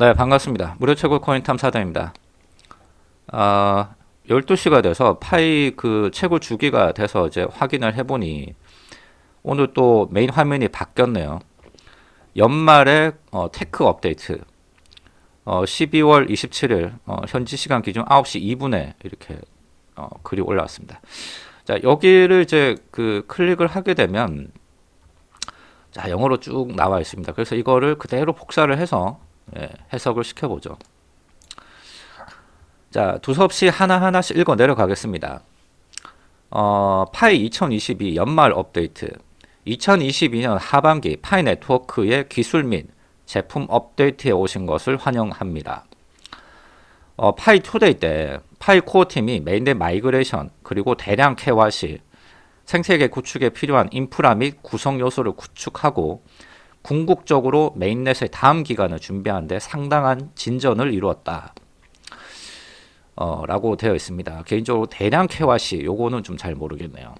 네, 반갑습니다. 무료 채굴 코인 탐사대입니다. 아, 12시가 돼서 Pi 그 채굴 주기가 돼서 이제 확인을 해보니 오늘 또 메인 화면이 바뀌었네요. 연말에 어, tech 업데이트 어, 12월 27일 어, 현지 시간 기준 9시 2분에 이렇게 어, 글이 올라왔습니다. 자 여기를 이제 그 클릭을 하게 되면 자 영어로 쭉 나와 있습니다. 그래서 이거를 그대로 복사를 해서 예, 해석을 시켜보죠. 자, 두서없이 하나하나씩 읽어 내려가겠습니다. 어, Pi 2022 연말 업데이트 2022년 하반기 Pi Network의 기술 및 제품 업데이트에 오신 것을 환영합니다. 어, Pi2Day 때 Pi core team이 mainnet migration 그리고 대량 캐와 시 생태계 구축에 필요한 인프라 및 구성 요소를 구축하고 궁극적으로 mainnet의 다음 기간을 준비하는데 상당한 진전을 이루었다. 어, 라고 되어 있습니다. 개인적으로 대량 캐와시 요거는 좀 잘 모르겠네요.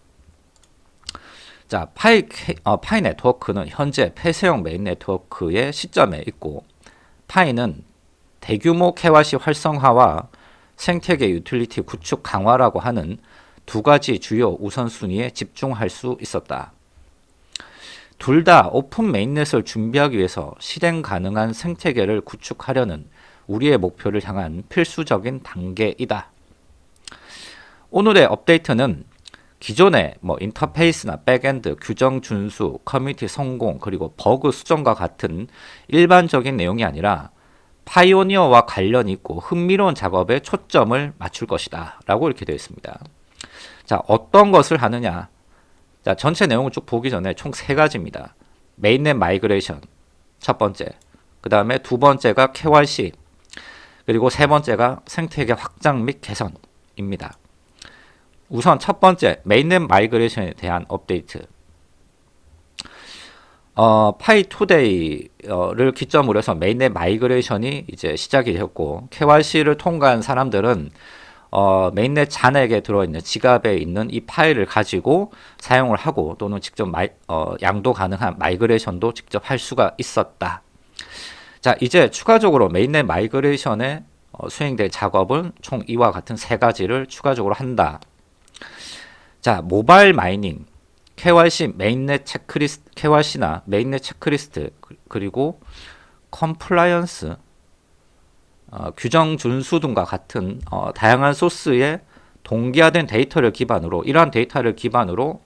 자, Pi, 어, Pi Network는 현재 폐쇄형 메인 네트워크의 시점에 있고 Pi는 대규모 캐와시 활성화와 생태계 utility 구축 강화라고 하는 두 가지 주요 우선순위에 집중할 수 있었다. 둘 다 open mainnet을 준비하기 위해서 실행 가능한 생태계를 구축하려는 우리의 목표를 향한 필수적인 단계이다. 오늘의 업데이트는 기존의 뭐 인터페이스나 backend, 규정 준수, 커뮤니티 성공, 그리고 버그 수정과 같은 일반적인 내용이 아니라 Pioneer와 관련 있고 흥미로운 작업에 초점을 맞출 것이다. 라고 이렇게 되어 있습니다. 자, 어떤 것을 하느냐. 자, 전체 내용을 쭉 보기 전에 총 세 가지입니다. mainnet migration, 첫 번째. 그 다음에 두 번째가 KYC, 그리고 세 번째가 생태계 확장 및 개선입니다. 우선 첫 번째 mainnet migration에 대한 업데이트. 어, Pi2Day를 기점으로 해서 mainnet migration이 이제 시작이 되었고 KYC를 통과한 사람들은 어, mainnet 잔액에 들어있는 지갑에 있는 이 Pi를 가지고 사용을 하고 또는 직접 마이, 어, 양도 가능한 migration도 직접 할 수가 있었다. 자 이제 추가적으로 mainnet migration에 어, 수행될 작업은 총 이와 같은 세 가지를 추가적으로 한다. 자 mobile mining, KYC mainnet checklist, KYC나 mainnet checklist 그리고 compliance 어, 규정 준수 등과 같은 어, 다양한 소스의 동기화된 데이터를 기반으로 이러한 데이터를 기반으로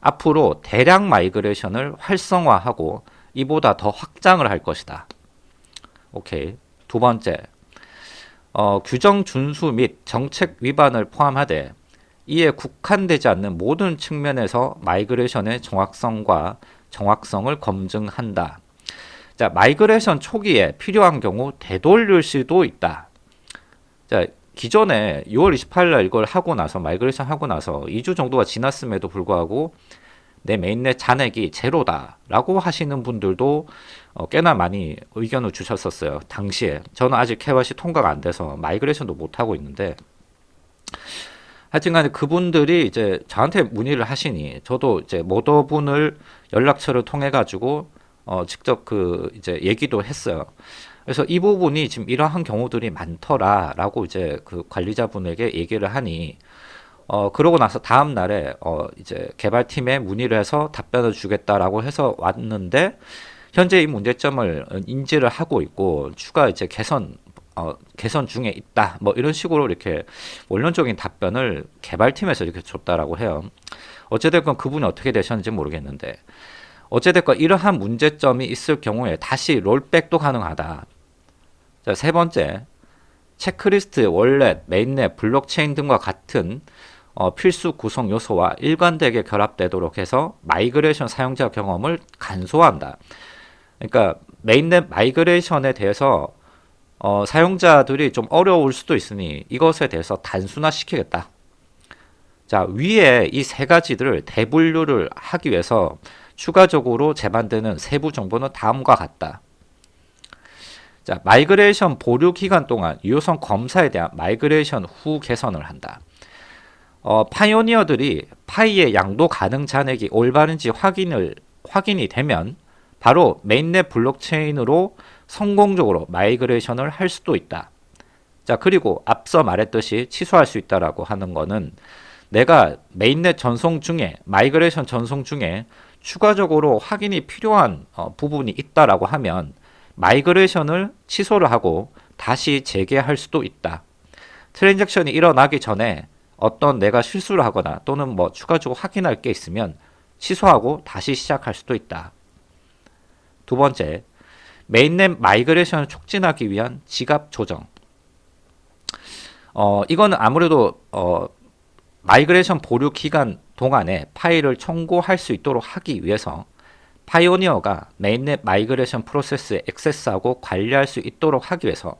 앞으로 대량 migration을 활성화하고 이보다 더 확장을 할 것이다. 오케이. 두 번째, 어, 규정 준수 및 정책 위반을 포함하되 이에 국한되지 않는 모든 측면에서 migration의 정확성과 정확성을 검증한다. 자, migration 초기에 필요한 경우 되돌릴 수도 있다. 자, 기존에 6월 28일 날 이걸 하고 나서 migration 하고 나서 2주 정도가 지났음에도 불구하고 내 mainnet 잔액이 제로다 라고 하시는 분들도 어, 꽤나 많이 의견을 주셨었어요. 당시에 저는 아직 KYC 통과가 안 돼서 migration도 못 하고 있는데 하여튼간에 그분들이 이제 저한테 문의를 하시니 저도 이제 모더분을 연락처를 통해 가지고 어, 직접 그 이제 얘기도 했어요. 그래서 이 부분이 지금 이러한 경우들이 많더라라고 이제 그 관리자분에게 얘기를 하니 어, 그러고 나서 다음 날에 어, 이제 개발팀에 문의를 해서 답변을 주겠다라고 해서 왔는데 현재 이 문제점을 인지를 하고 있고 추가 이제 개선 어, 개선 중에 있다. 뭐 이런 식으로 이렇게 원론적인 답변을 개발팀에서 이렇게 줬다라고 해요. 어찌됐건 그분이 어떻게 되셨는지 모르겠는데 어찌됐건 이러한 문제점이 있을 경우에 다시 rollback도 가능하다. 자, 세 번째, 체크리스트, wallet, mainnet, 블록체인 등과 같은 어, 필수 구성 요소와 일관되게 결합되도록 해서 migration 사용자 경험을 간소화한다. 그러니까 mainnet migration에 대해서 어, 사용자들이 좀 어려울 수도 있으니 이것에 대해서 단순화시키겠다. 자 위에 이 세 가지들을 대분류를 하기 위해서 추가적으로 제반되는 세부 정보는 다음과 같다. 자 migration 보류 기간 동안 유효성 검사에 대한 migration 후 개선을 한다. 어, pioneer들이 파이의 양도 가능 잔액이 올바른지 확인을 확인이 되면 바로 mainnet 블록체인으로 성공적으로 migration을 할 수도 있다. 자, 그리고 앞서 말했듯이 취소할 수 있다라고 하는 거는 내가 mainnet 전송 중에 migration 전송 중에 추가적으로 확인이 필요한 어, 부분이 있다라고 하면 migration을 취소를 하고 다시 재개할 수도 있다. transaction이 일어나기 전에 어떤 내가 실수를 하거나 또는 뭐 추가적으로 확인할 게 있으면 취소하고 다시 시작할 수도 있다. 두 번째, mainnet migration을 촉진하기 위한 지갑 조정. 어, 이거는 아무래도 어, migration 보류 기간 동안에 파이를 청구할 수 있도록 하기 위해서 pioneer가 mainnet migration 프로세스에 액세스하고 관리할 수 있도록 하기 위해서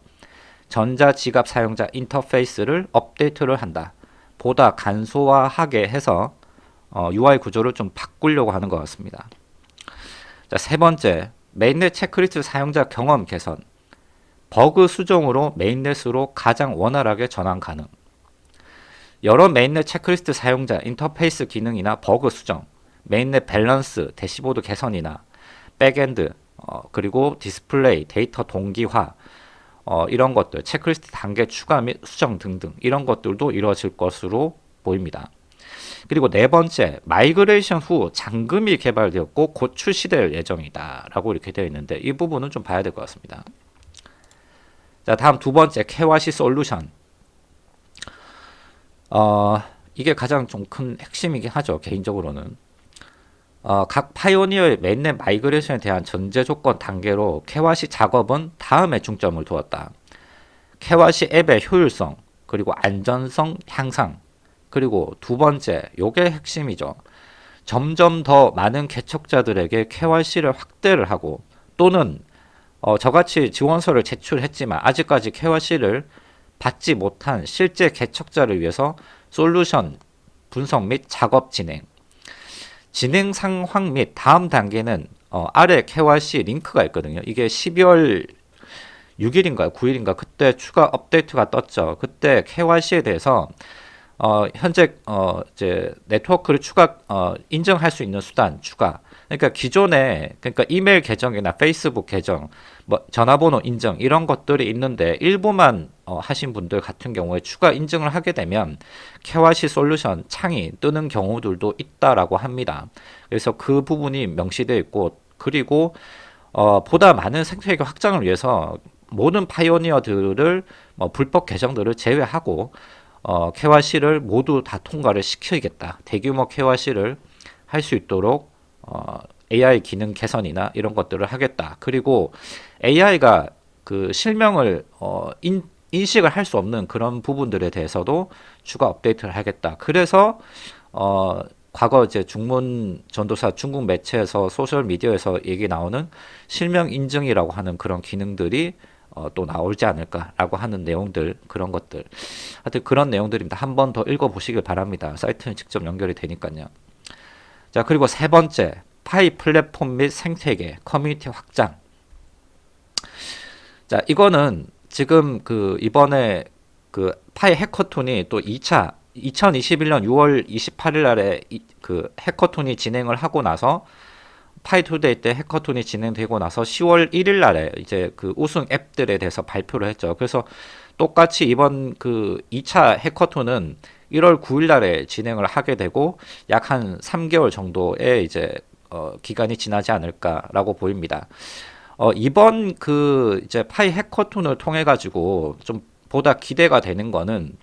전자지갑 사용자 인터페이스를 업데이트를 한다. 보다 간소화하게 해서 어, UI 구조를 좀 바꾸려고 하는 것 같습니다. 자, 세 번째, mainnet 체크리스트 사용자 경험 개선. 버그 수정으로 mainnet으로 가장 원활하게 전환 가능. 여러 mainnet 체크리스트 사용자 인터페이스 기능이나 버그 수정, mainnet 밸런스, 대시보드 개선이나 backend, 어, 그리고 디스플레이, 데이터 동기화, 어, 이런 것들, 체크리스트 단계 추가 및 수정 등등 이런 것들도 이루어질 것으로 보입니다. 그리고 네 번째, migration 후 잔금이 개발되었고 곧 출시될 예정이다 라고 이렇게 되어 있는데 이 부분은 좀 봐야 될 것 같습니다. 자 다음 두 번째, KYC solution 어, 이게 가장 좀 큰 핵심이긴 하죠 개인적으로는 어, 각 pioneer의 mainnet migration에 대한 전제 조건 단계로 KYC 작업은 다음에 중점을 두었다. 케와시 앱의 효율성, 그리고 안전성 향상, 그리고 두 번째, 요게 핵심이죠. 점점 더 많은 개척자들에게 KYC를 확대를 하고 또는 어, 저같이 지원서를 제출했지만 아직까지 KYC를 받지 못한 실제 개척자를 위해서 솔루션 분석 및 작업 진행 진행 상황 및 다음 단계는 어, 아래 KYC 링크가 있거든요. 이게 12월 6일인가 9일인가 그때 추가 업데이트가 떴죠. 그때 KYC에 대해서 어, 현재 어, 이제 네트워크를 추가 어, 인정할 수 있는 수단 추가. 그러니까 기존에 그러니까 이메일 계정이나 페이스북 계정, 뭐 전화번호 인정 이런 것들이 있는데 일부만 어, 하신 분들 같은 경우에 추가 인증을 하게 되면 KYC 솔루션 창이 뜨는 경우들도 있다라고 합니다. 그래서 그 부분이 명시되어 있고 그리고 어, 보다 많은 생태계 확장을 위해서 모든 파이오니어들을 뭐 불법 계정들을 제외하고 어, KYC를 모두 다 통과를 시켜야겠다. 대규모 KYC를 할 수 있도록 어, AI 기능 개선이나 이런 것들을 하겠다. 그리고 AI가 그 실명을 어, 인, 인식을 할 수 없는 그런 부분들에 대해서도 추가 업데이트를 하겠다. 그래서 어, 과거 이제 중문 전도사 중국 매체에서 소셜 미디어에서 얘기 나오는 실명 인증이라고 하는 그런 기능들이 어, 또 나올지 않을까라고 하는 내용들 그런 것들 하여튼 그런 내용들입니다. 한 번 더 읽어보시길 바랍니다. 사이트는 직접 연결이 되니까요. 자 그리고 세 번째 파이 플랫폼 및 생태계 커뮤니티 확장 자 이거는 지금 그 이번에 그 파이 hackathon이 또 2차 2021년 6월 28일 날에 이, 그 hackathon이 진행을 하고 나서 Pi2Day 때 hackathon이 진행되고 나서 10월 1일 날에 이제 그 우승 앱들에 대해서 발표를 했죠. 그래서 똑같이 이번 그 2차 hackathon은 1월 9일 날에 진행을 하게 되고 약 한 3개월 정도의 이제 어 기간이 지나지 않을까라고 보입니다. 어 이번 그 이제 파이 hackathon을 통해 가지고 좀 보다 기대가 되는 거는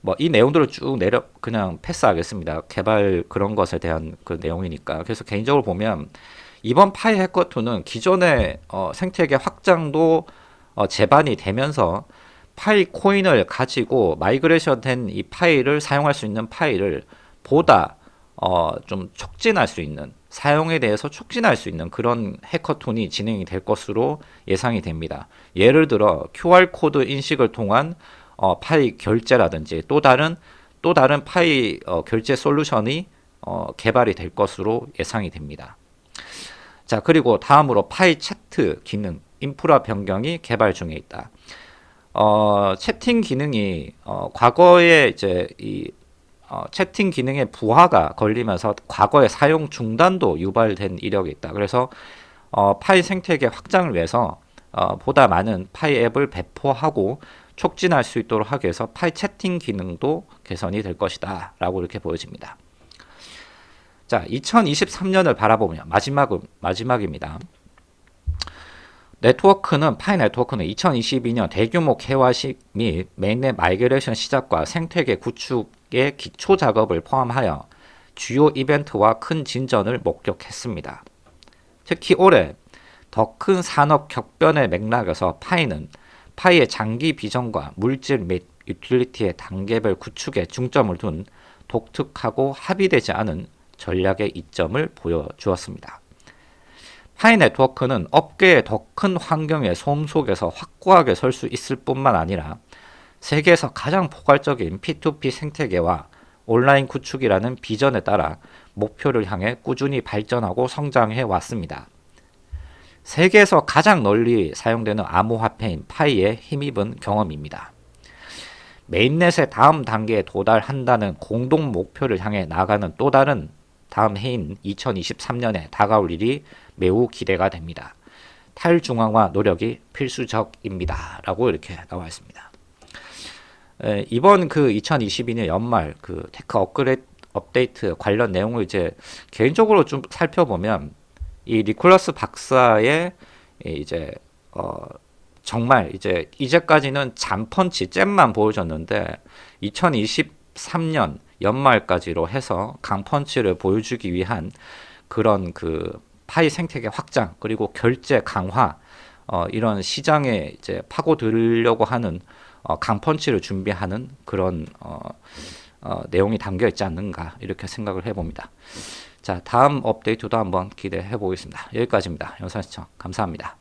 뭐 이 내용들을 쭉 내려 그냥 패스하겠습니다. 개발 그런 것에 대한 그 내용이니까. 그래서 개인적으로 보면 이번 파이 hackathon은 기존의 어, 생태계 확장도 어, 제반이 되면서 파이 코인을 가지고 migration 된 이 파이를 사용할 수 있는 파이를 보다 어, 좀 촉진할 수 있는 사용에 대해서 촉진할 수 있는 그런 hackathon이 진행이 될 것으로 예상이 됩니다. 예를 들어 QR코드 인식을 통한 어, 파이 결제라든지 또 다른 또 다른 파이 어, 결제 solution이 어, 개발이 될 것으로 예상이 됩니다. 자 그리고 다음으로 파이 chat 기능 인프라 변경이 개발 중에 있다. 어, 채팅 기능이 어, 과거에 이제 이 어, 채팅 기능의 부하가 걸리면서 과거에 사용 중단도 유발된 이력이 있다. 그래서 어, 파이 생태계 확장을 위해서 어, 보다 많은 파이 앱을 배포하고 촉진할 수 있도록 하기 위해서 파이 채팅 기능도 개선이 될 것이다 라고 이렇게 보여집니다. 자, 2023년을 바라보면 마지막 마지막입니다. 네트워크는 파이 네트워크는 2022년 대규모 KYC 및 mainnet migration 시작과 생태계 구축의 기초 작업을 포함하여 주요 이벤트와 큰 진전을 목격했습니다. 특히 올해 더 큰 산업 격변의 맥락에서 파이는 파이의 장기 비전과 물질 및 유틸리티의 단계별 구축에 중점을 둔 독특하고 합의되지 않은 전략의 이점을 보여주었습니다. 파이 네트워크는 업계의 더 큰 환경의 소음 속에서 확고하게 설 수 있을 뿐만 아니라 세계에서 가장 포괄적인 P2P 생태계와 온라인 구축이라는 비전에 따라 목표를 향해 꾸준히 발전하고 성장해 왔습니다. 세계에서 가장 널리 사용되는 암호화폐인 파이에 힘입은 경험입니다. 메인넷의 다음 단계에 도달한다는 공동 목표를 향해 나가는 또 다른 다음 해인 2023년에 다가올 일이 매우 기대가 됩니다. 탈중앙화 노력이 필수적입니다. 라고 이렇게 나와 있습니다. 에, 이번 그 2022년 연말 그 tech 업그레이드 업데이트 관련 내용을 이제 개인적으로 좀 살펴보면 이 니콜라스 박사의 이제 어 정말 이제 이제까지는 잔펀치 잽만 보여줬는데 2023년 연말까지로 해서 강펀치를 보여주기 위한 그런 그 파이 생태계 확장 그리고 결제 강화 어 이런 시장에 이제 파고들려고 하는 어 강펀치를 준비하는 그런 어, 어 내용이 담겨 있지 않는가 이렇게 생각을 해봅니다. 자 다음 업데이트도 한번 기대해 보겠습니다. 여기까지입니다. 영상 시청 감사합니다.